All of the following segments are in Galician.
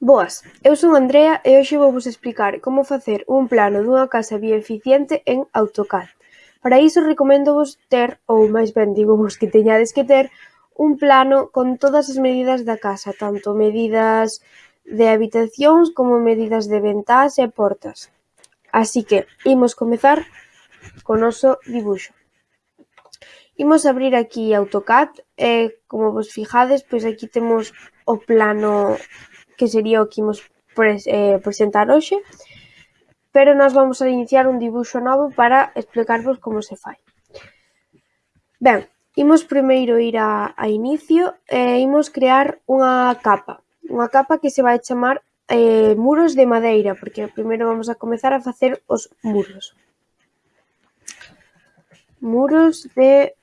Boas, eu son Andrea e hoxe vouvos explicar como facer un plano dunha casa bioeficiente en AutoCAD. Para iso recoméndovos ter, ou máis ben digovos que teñades que ter, un plano con todas as medidas da casa, tanto medidas de habitacións como medidas de ventás e portas. Así que, imos comezar co noso dibuixo. Imos abrir aquí AutoCAD e, como vos fijades, pois aquí temos o plano que sería o que imos pres eh, presentar hoxe, pero nós vamos a iniciar un dibuxo novo para explicarvos como se fai. Ben, imos primeiro ir a, a inicio e imos crear unha capa, unha capa que se vai chamar eh, muros de madeira, porque primeiro vamos a comezar a facer os muros. Muros de...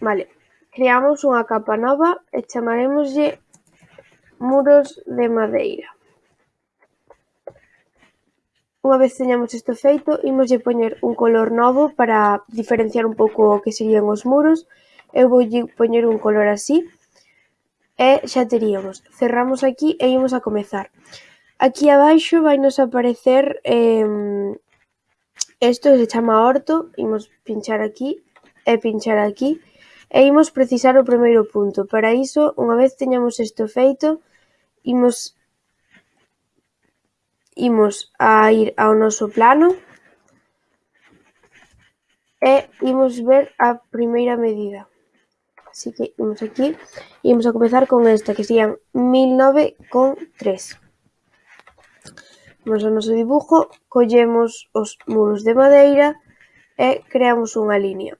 Vale, creamos unha capa nova e chamarémoslle muros de madeira. Unha vez teñamos isto feito, imoslle poñer un color novo para diferenciar un pouco o que serían os muros. Eu voulle poñer un color así e xa teríamos. Cerramos aquí e imos a comezar. Aquí abaixo vai nos aparecer isto eh, se chama orto, imos pinchar aquí e pinchar aquí e imos precisar o primeiro punto. Para iso, unha vez teñamos isto feito, imos imos a ir ao noso plano e imos ver a primeira medida. Así que imos aquí, e imos a comezar con esta, que serían 1009,3. Vamos ao noso dibujo, collemos os muros de madeira e creamos unha línea,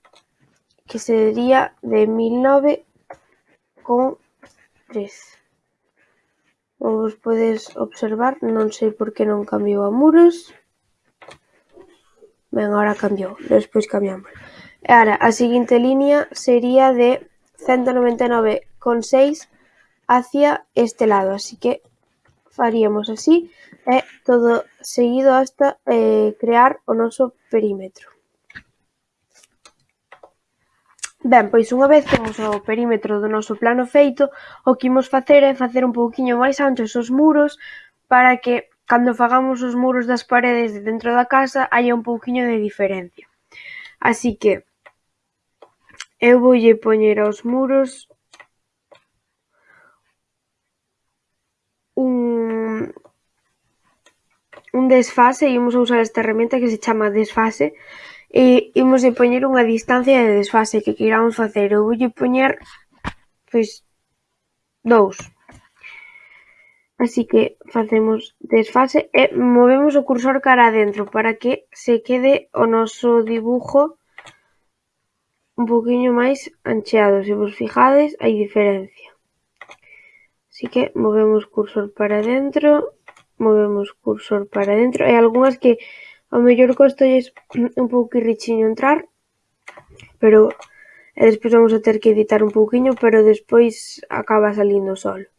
que sería de 1009,3 ou os podes observar, non sei por que non cambiou a muros. Ben, agora cambiou, despois cambiamos. E ara, a seguinte liña sería de 199,6 hacia este lado, así que faríamos así e todo seguido hasta eh, crear o noso perímetro. Ben, pois unha vez temos o perímetro do noso plano feito, o que imos facer é facer un pouquiño máis anchos os muros para que cando fagamos os muros das paredes de dentro da casa haia un pouquiño de diferencia. Así que eu voulle poñer aos muros un un desfase, imos a usar esta herramienta que se chama desfase, ímoslle poñer unha distancia de desfase que queiramos facer, eu voulle poñer, pois, dous. Así que facemos desfase e movemos o cursor cara adentro para que se quede o noso dibujo un poquinho máis ancheado. Se vos fijades, hai diferencia. Así que movemos cursor para dentro, movemos cursor para dentro. E algunhas que Ao mellor cóstalles un pouco pouquirrichiño entrar, pero e despois vamos a ter que editar un pouquiño, pero despois acaba salindo sol.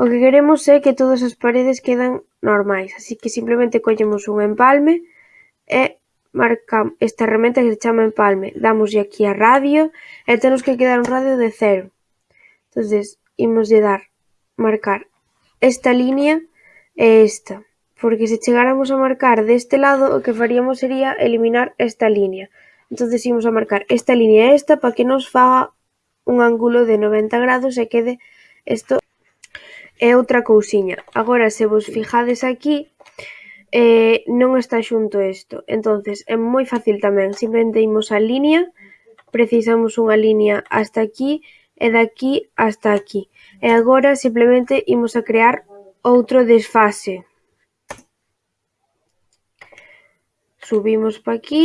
O que queremos é que todas as paredes quedan normais, así que simplemente collemos un empalme e marcamos esta herramienta que se chama empalme, damoslle aquí a radio e temos que quedar un radio de cero. Entonces, imos de dar, marcar esta línea e esta porque se chegáramos a marcar deste lado o que faríamos sería eliminar esta liña. Entonces imos a marcar esta liña e esta para que nos faga un ángulo de 90 grados e quede isto é outra cousiña. Agora se vos fijades aquí eh, non está xunto isto. Entonces é moi fácil tamén, simplemente imos a liña, precisamos unha liña hasta aquí e daqui hasta aquí. E agora simplemente imos a crear outro desfase. subimos pa aquí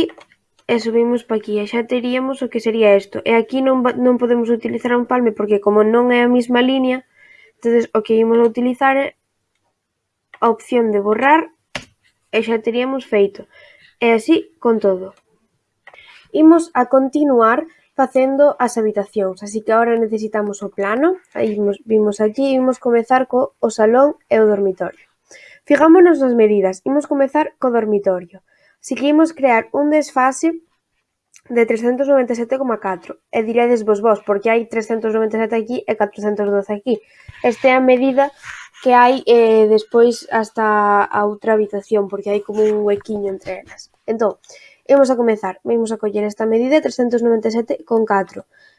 e subimos pa aquí e xa teríamos o que sería isto e aquí non, non podemos utilizar un palme porque como non é a mesma liña entonces o que imos a utilizar é a opción de borrar e xa teríamos feito e así con todo. Imos a continuar facendo as habitacións, así que agora necesitamos o plano, aí vimos, vimos aquí, imos comezar co o salón e o dormitorio. Fijámonos nas medidas, imos comezar co dormitorio. Seguimos crear un desfase de 397,4 e diredes vos, vos, porque hai 397 aquí e 412 aquí. Esta é a medida que hai eh, despois hasta a outra habitación, porque hai como un huequiño entre elas. Entón, imos a comezar, imos a coller esta medida 397,4.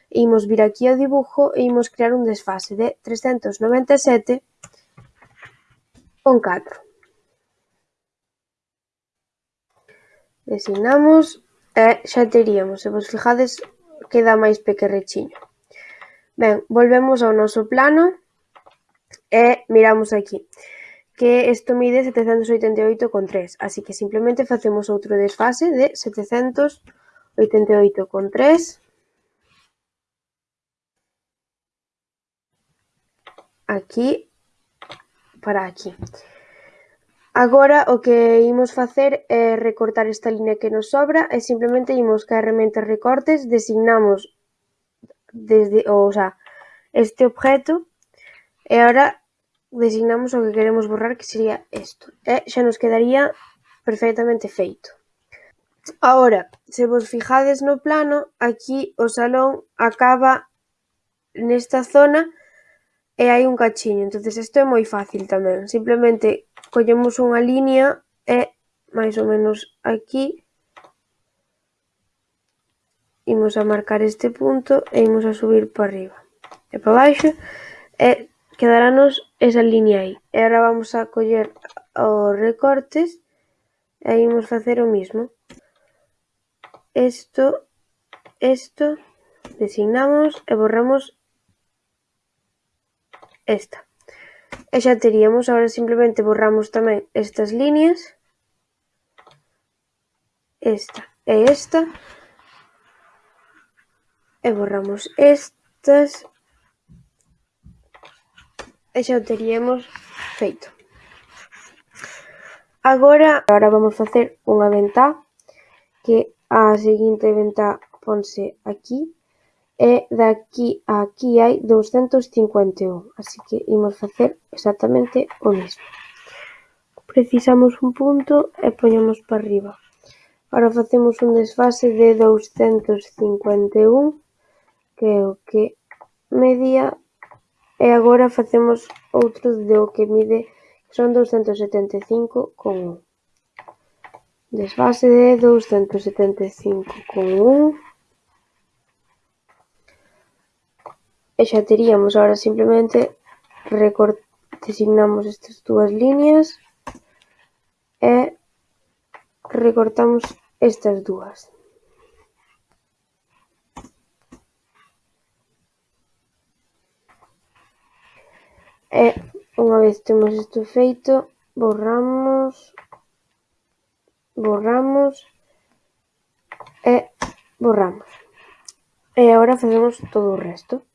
Imos vir aquí ao dibujo e imos crear un desfase de 397,4. Designamos e xa teríamos, se vos fijades queda máis pequerrechiño. Ben, volvemos ao noso plano e miramos aquí que isto mide 788,3, así que simplemente facemos outro desfase de 788,3 aquí para aquí. Agora o que imos facer é recortar esta liña que nos sobra e simplemente imos ca herramienta recortes, designamos desde o, o sea, este objeto e agora designamos o que queremos borrar que sería isto e xa nos quedaría perfectamente feito. Agora, se vos fijades no plano, aquí o salón acaba nesta zona e hai un cachiño, entonces isto é moi fácil tamén, simplemente collemos unha liña e máis ou menos aquí imos a marcar este punto e imos a subir para arriba e para baixo e quedarános esa liña aí. E agora vamos a coller os recortes e imos facer o mismo. Isto, isto designamos e borramos esta, e xa teríamos, agora simplemente borramos tamén estas liñas, esta e esta, e borramos estas, e xa o teríamos feito. Agora, agora vamos facer unha ventá, que a seguinte ventá ponse aquí, e de aquí a aquí hai douscentos cincuenta e un, así que imos facer exactamente o mesmo. Precisamos un punto e poñemos para arriba. Agora facemos un desfase de douscentos cincuenta e un, que é o que medía, e agora facemos outro de o que mide, que son douscentos setenta e cinco con un. Desfase de douscentos setenta e cinco con un, e xa teríamos agora simplemente designamos estas dúas liñas e recortamos estas dúas. E unha vez temos isto feito, borramos, borramos e borramos. E agora facemos todo o resto.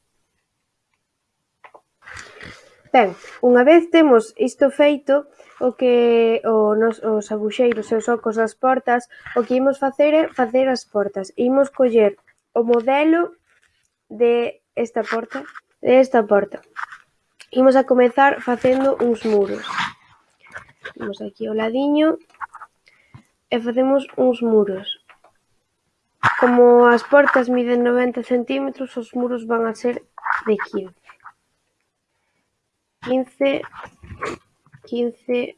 Ben, unha vez temos isto feito, o que o nos, os aguxeiros e os ocos das portas, o que imos facer é facer as portas. Imos coller o modelo de esta porta, de esta porta. Imos a comezar facendo uns muros. Imos aquí ao ladiño e facemos uns muros. Como as portas miden 90 centímetros, os muros van a ser de 15. 15, 15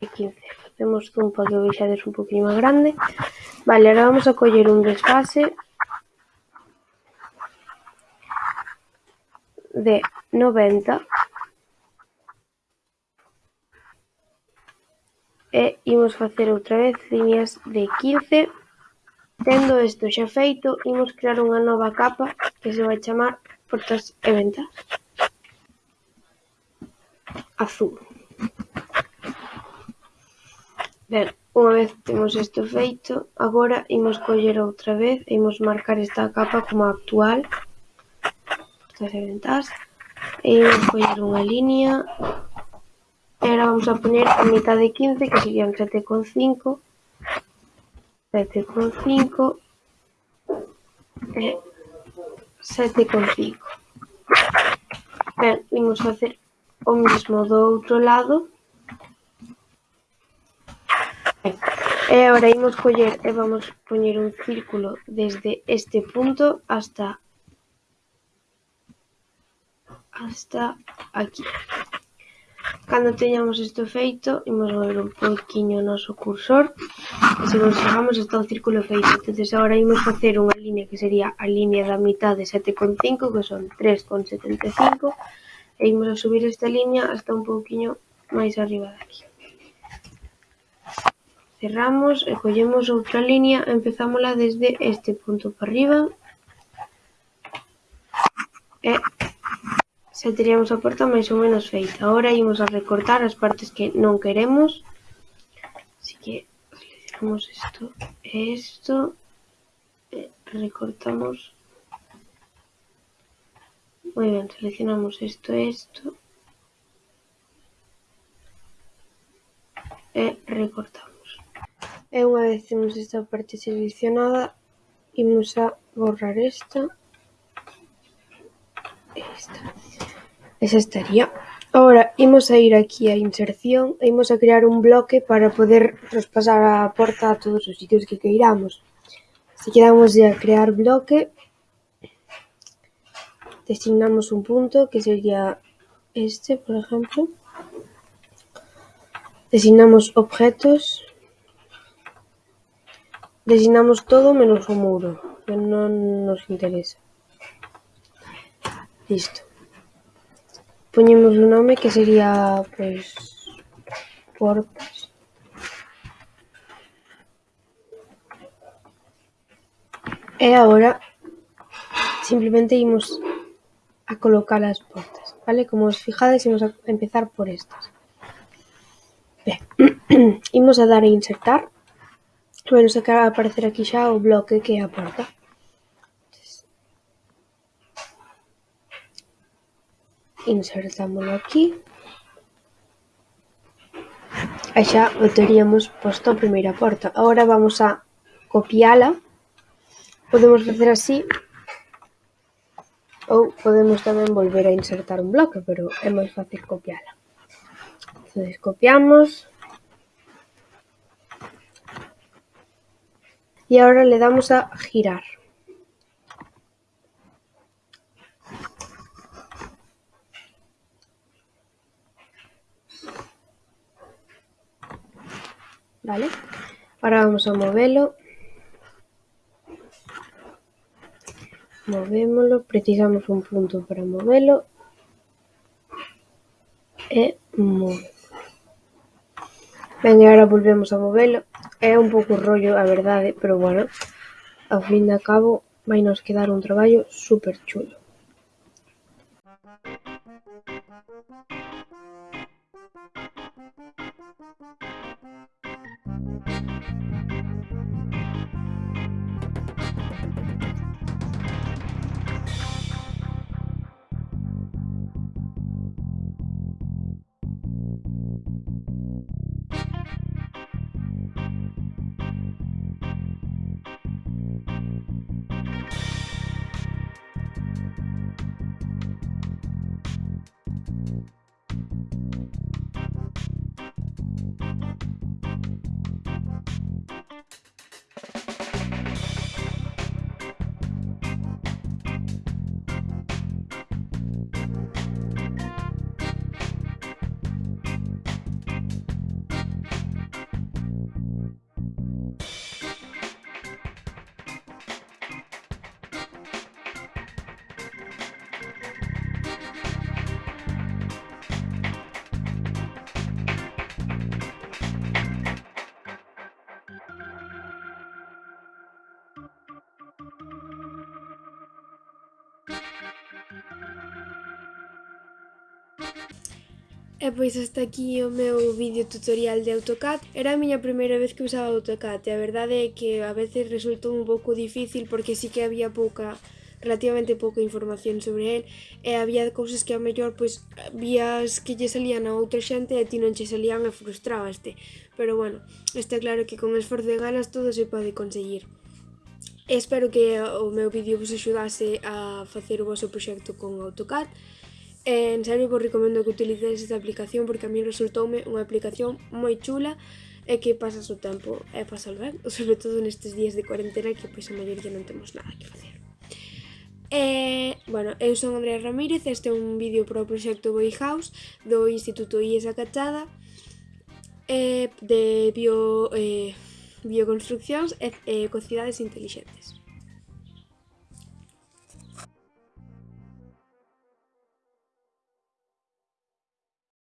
e 15. Facemos zoom para que o vexades un poquinho máis grande. Vale, agora vamos a coller un desfase de 90 e imos facer outra vez líneas de 15 Tendo isto xa feito, imos crear unha nova capa que se vai chamar portas e ventas azul. Ben, unha vez temos isto feito, agora imos coller outra vez e imos marcar esta capa como actual. Estas eventas. E imos coller unha liña. E agora vamos a poner a mitad de 15, que serían 7,5. 7,5. E 7,5. Ben, imos facer o mismo do outro lado. E agora imos coller e vamos poñer un círculo desde este punto hasta hasta aquí. Cando teñamos isto feito, imos mover un poquinho o noso cursor. E se nos fijamos, está o círculo feito. entonces agora imos facer unha línea que sería a línea da mitad de 7,5, que son 3,75 e a subir esta liña hasta un pouquiño máis arriba de aquí. Cerramos e collemos outra liña, empezámola desde este punto para arriba. E xa teríamos a porta máis ou menos feita. Agora imos a recortar as partes que non queremos. Así que seleccionamos isto e isto e recortamos Moi ben, seleccionamos esto e esto. E recortamos. E unha vez temos esta parte seleccionada, imos a borrar esta. Esta. Esa estaría. Ahora, imos a ir aquí a inserción e imos a crear un bloque para poder traspasar a porta a todos os sitios que queiramos. Así que damos a crear bloque, designamos un punto que sería este, por exemplo, designamos objetos, designamos todo menos o muro, que non nos interesa. Listo. Poñemos un nome que sería, pois, portas. E agora simplemente imos a colocar as portas, vale? Como os fijades, imos a empezar por estas. Ben, imos a dar a insertar. Bueno, nos acaba de aparecer aquí xa o bloque que é a porta. Insertámoslo aquí. E xa o teríamos posto a primeira porta. Agora vamos a copiala. Podemos facer así ou podemos tamén volver a insertar un bloque, pero é máis fácil copiala. Entonces copiamos e agora le damos a girar. vale? Ahora vamos a movelo. Movémolo, precisamos un punto para movelo e movemos. Ben, e agora volvemos a movelo. É un pouco rollo, a verdade, pero bueno, ao fin de cabo vai nos quedar un traballo super chulo. E pois hasta aquí o meu vídeo tutorial de AutoCAD. Era a miña primeira vez que usaba AutoCAD e a verdade é que a veces resultou un pouco difícil porque sí que había pouca relativamente pouca información sobre el e eh, había cousas que a mellor pois vías que lle salían a outra xente e ti non che salían e frustrabaste. Pero bueno, está claro que con esforzo e ganas todo se pode conseguir. Espero que eh, o meu vídeo vos axudase a facer o vosso proxecto con AutoCAD Eh, en serio vos recomendo que utilicedes esta aplicación porque a mí resultoume unha aplicación moi chula e que pasas o tempo e pasas ben, sobre todo nestes días de cuarentena que pois a maioría non temos nada que facer. E, bueno, eu son Andrea Ramírez, este é un vídeo para o proxecto Boy House do Instituto IES Cachada eh, de bio, eh, bioconstruccións e e cocidades intelixentes.